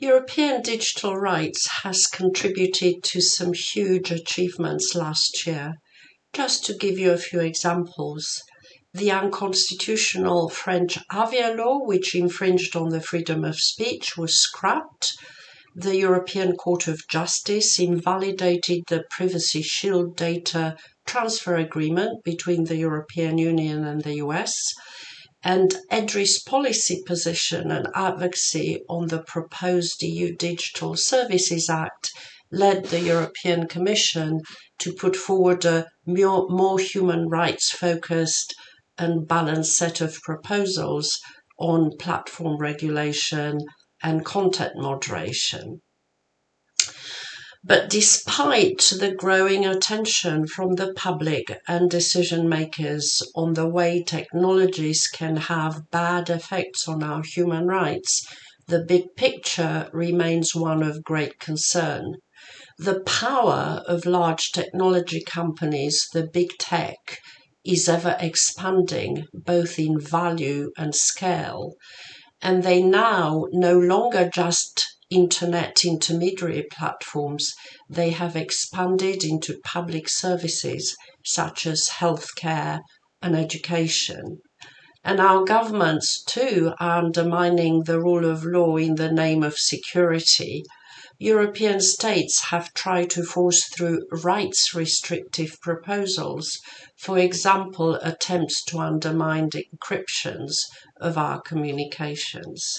European digital rights has contributed to some huge achievements last year. Just to give you a few examples, the unconstitutional French Avia law, which infringed on the freedom of speech, was scrapped. The European Court of Justice invalidated the Privacy Shield data transfer agreement between the European Union and the US and EDRI's policy position and advocacy on the proposed EU Digital Services Act led the European Commission to put forward a more, more human rights focused and balanced set of proposals on platform regulation and content moderation. But despite the growing attention from the public and decision makers on the way technologies can have bad effects on our human rights, the big picture remains one of great concern. The power of large technology companies, the big tech, is ever expanding both in value and scale. And they now no longer just internet intermediary platforms, they have expanded into public services such as healthcare and education. And our governments too are undermining the rule of law in the name of security. European states have tried to force through rights restrictive proposals, for example, attempts to undermine the encryptions of our communications.